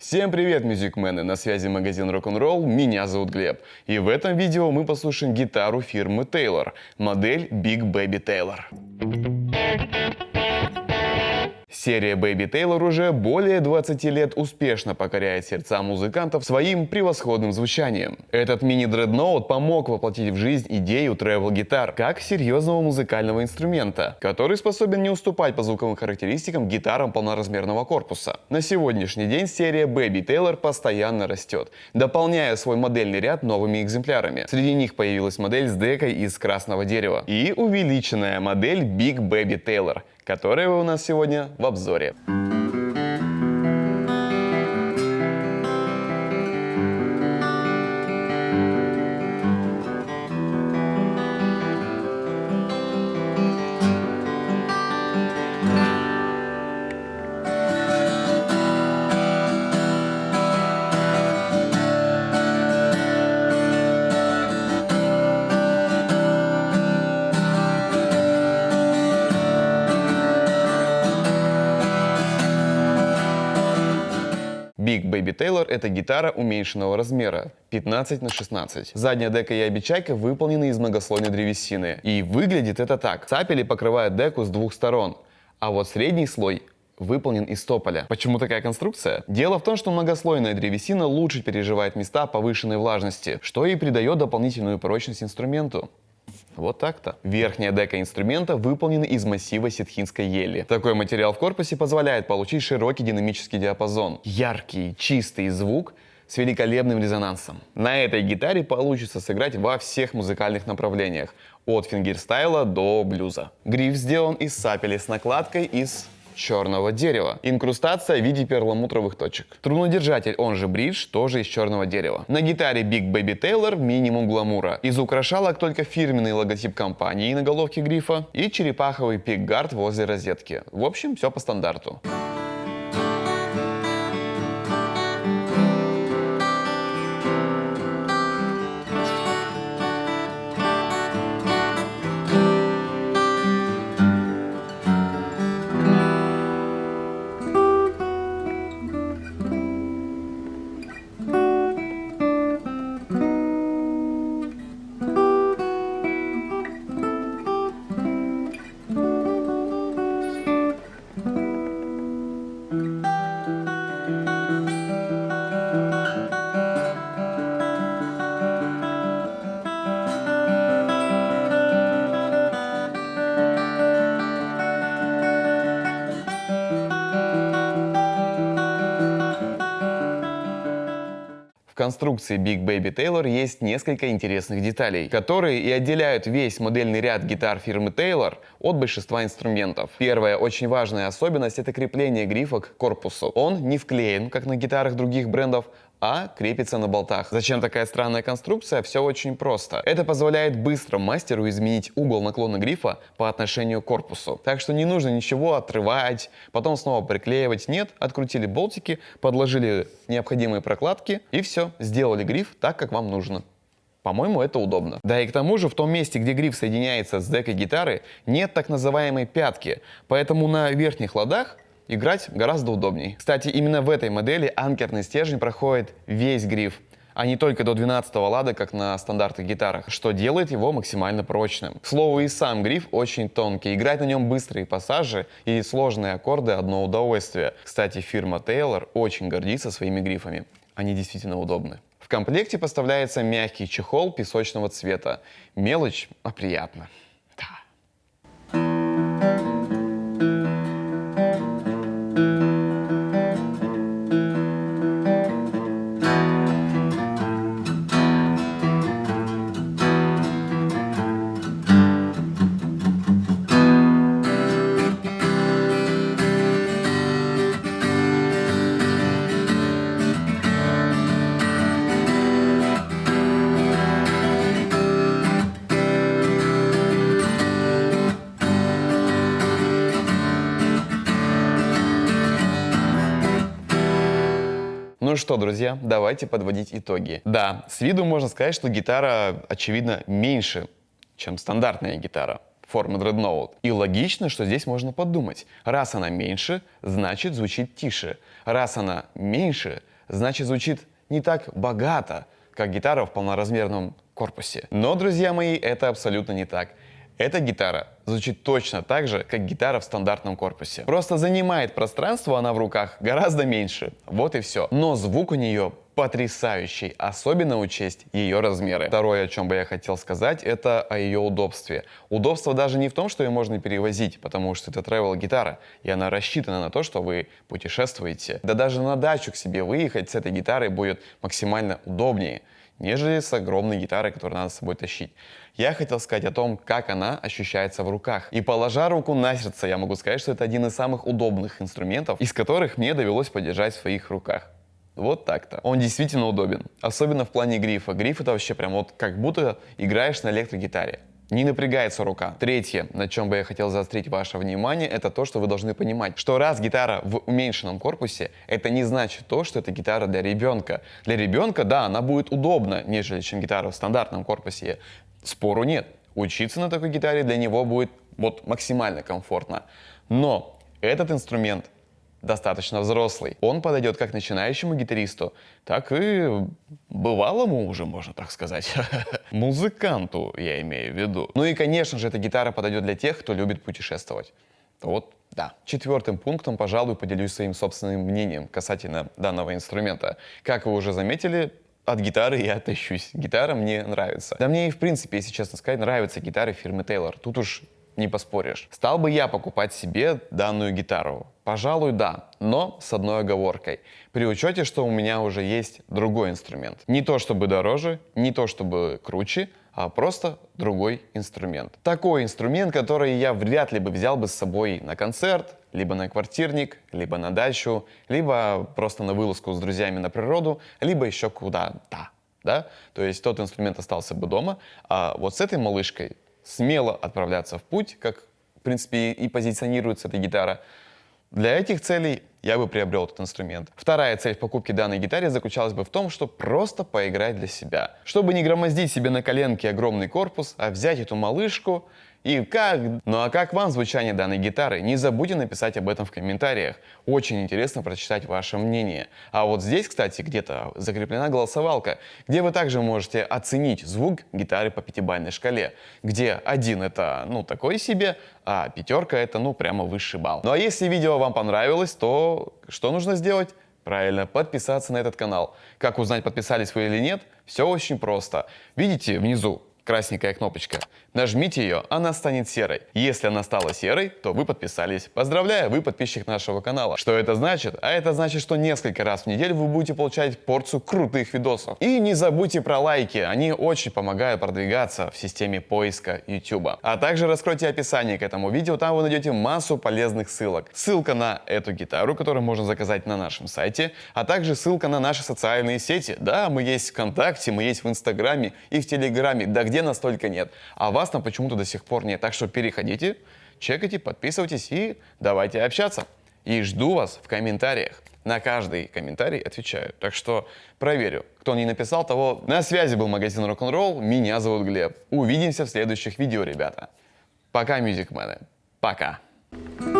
Всем привет, мюзикмены! На связи магазин Rock'n'Roll, меня зовут Глеб. И в этом видео мы послушаем гитару фирмы Taylor, модель Big Baby Taylor. Серия Baby Taylor уже более 20 лет успешно покоряет сердца музыкантов своим превосходным звучанием. Этот мини-дредноут помог воплотить в жизнь идею travel гитар как серьезного музыкального инструмента, который способен не уступать по звуковым характеристикам гитарам полноразмерного корпуса. На сегодняшний день серия Baby Taylor постоянно растет, дополняя свой модельный ряд новыми экземплярами. Среди них появилась модель с декой из красного дерева и увеличенная модель Big Baby Taylor, которая у нас сегодня в обзоре. Baby Taylor — это гитара уменьшенного размера 15 на 16. Задняя дека и обечайка выполнены из многослойной древесины. И выглядит это так. Цапели покрывают деку с двух сторон, а вот средний слой выполнен из тополя. Почему такая конструкция? Дело в том, что многослойная древесина лучше переживает места повышенной влажности, что и придает дополнительную прочность инструменту. Вот так-то. Верхняя дека инструмента выполнена из массива ситхинской ели. Такой материал в корпусе позволяет получить широкий динамический диапазон, яркий, чистый звук с великолепным резонансом. На этой гитаре получится сыграть во всех музыкальных направлениях, от фингерстайла до блюза. Гриф сделан из сапели с накладкой из черного дерева. Инкрустация в виде перламутровых точек. Трунодержатель, он же бридж, тоже из черного дерева. На гитаре Big Baby Taylor минимум гламура. Из украшалок только фирменный логотип компании на головке грифа и черепаховый пикгард возле розетки. В общем, все по стандарту. Конструкции Big Baby Taylor есть несколько интересных деталей, которые и отделяют весь модельный ряд гитар фирмы Taylor от большинства инструментов. Первая очень важная особенность — это крепление грифа к корпусу. Он не вклеен, как на гитарах других брендов, а крепится на болтах. Зачем такая странная конструкция? Все очень просто. Это позволяет быстро мастеру изменить угол наклона грифа по отношению к корпусу. Так что не нужно ничего отрывать, потом снова приклеивать. Нет, открутили болтики, подложили необходимые прокладки и все, сделали гриф так, как вам нужно. По-моему, это удобно. Да и к тому же в том месте, где гриф соединяется с декой гитары, нет так называемой пятки, поэтому на верхних ладах играть гораздо удобней. Кстати, именно в этой модели анкерный стержень проходит весь гриф, а не только до 12 лада, как на стандартных гитарах, что делает его максимально прочным. К слову, и сам гриф очень тонкий, играть на нем быстрые пассажи и сложные аккорды одно удовольствие. Кстати, фирма Taylor очень гордится своими грифами, они действительно удобны. В комплекте поставляется мягкий чехол песочного цвета. Мелочь, а приятно. Что, друзья, давайте подводить итоги. Да, с виду можно сказать, что гитара, очевидно, меньше, чем стандартная гитара. формы Dreadnought. И логично, что здесь можно подумать. Раз она меньше, значит звучит тише. Раз она меньше, значит звучит не так богато, как гитара в полноразмерном корпусе. Но, друзья мои, это абсолютно не так. Эта гитара звучит точно так же, как гитара в стандартном корпусе. Просто занимает пространство она в руках гораздо меньше. Вот и все. Но звук у нее потрясающий, особенно учесть ее размеры. Второе, о чем бы я хотел сказать, это о ее удобстве. Удобство даже не в том, что ее можно перевозить, потому что это travel гитара, и она рассчитана на то, что вы путешествуете. Да даже на дачу к себе выехать с этой гитарой будет максимально удобнее нежели с огромной гитарой, которую надо с собой тащить. Я хотел сказать о том, как она ощущается в руках. И положа руку на сердце, я могу сказать, что это один из самых удобных инструментов, из которых мне довелось подержать в своих руках. Вот так-то. Он действительно удобен. Особенно в плане грифа. Гриф это вообще прям вот как будто играешь на электрогитаре. Не напрягается рука. Третье, на чем бы я хотел заострить ваше внимание, это то, что вы должны понимать, что раз гитара в уменьшенном корпусе, это не значит то, что это гитара для ребенка. Для ребенка, да, она будет удобна, нежели чем гитара в стандартном корпусе. Спору нет. Учиться на такой гитаре для него будет вот максимально комфортно. Но этот инструмент достаточно взрослый. Он подойдет как начинающему гитаристу, так и бывалому уже, можно так сказать. Музыканту, я имею в виду. Ну и, конечно же, эта гитара подойдет для тех, кто любит путешествовать. Вот, да. Четвертым пунктом, пожалуй, поделюсь своим собственным мнением касательно данного инструмента. Как вы уже заметили, от гитары я тащусь. Гитара мне нравится. Да мне и в принципе, если честно сказать, нравятся гитары фирмы Taylor. Тут уж не поспоришь. Стал бы я покупать себе данную гитару? Пожалуй, да, но с одной оговоркой. При учете, что у меня уже есть другой инструмент. Не то чтобы дороже, не то чтобы круче, а просто другой инструмент. Такой инструмент, который я вряд ли бы взял бы с собой на концерт, либо на квартирник, либо на дачу, либо просто на вылазку с друзьями на природу, либо еще куда-то. Да? То есть тот инструмент остался бы дома, а вот с этой малышкой смело отправляться в путь, как, в принципе, и позиционируется эта гитара. Для этих целей я бы приобрел этот инструмент. Вторая цель в покупке данной гитары заключалась бы в том, что просто поиграть для себя. Чтобы не громоздить себе на коленке огромный корпус, а взять эту малышку и как? Ну а как вам звучание данной гитары? Не забудьте написать об этом в комментариях. Очень интересно прочитать ваше мнение. А вот здесь, кстати, где-то закреплена голосовалка, где вы также можете оценить звук гитары по пятибалльной шкале, где один это, ну, такой себе, а пятерка это, ну, прямо высший балл. Ну а если видео вам понравилось, то что нужно сделать? Правильно, подписаться на этот канал. Как узнать, подписались вы или нет? Все очень просто. Видите внизу красненькая кнопочка. Нажмите ее, она станет серой. Если она стала серой, то вы подписались. Поздравляю, вы подписчик нашего канала. Что это значит? А это значит, что несколько раз в неделю вы будете получать порцию крутых видосов. И не забудьте про лайки, они очень помогают продвигаться в системе поиска YouTube. А также раскройте описание к этому видео, там вы найдете массу полезных ссылок. Ссылка на эту гитару, которую можно заказать на нашем сайте, а также ссылка на наши социальные сети. Да, мы есть в ВКонтакте, мы есть в Инстаграме и в Телеграме, да где настолько нет. А вас там почему-то до сих пор нет. Так что переходите, чекайте, подписывайтесь и давайте общаться. И жду вас в комментариях. На каждый комментарий отвечаю. Так что проверю. Кто не написал, того на связи был магазин Рок-н-ролл. Меня зовут Глеб. Увидимся в следующих видео, ребята. Пока, мюзикмены. Пока. Пока.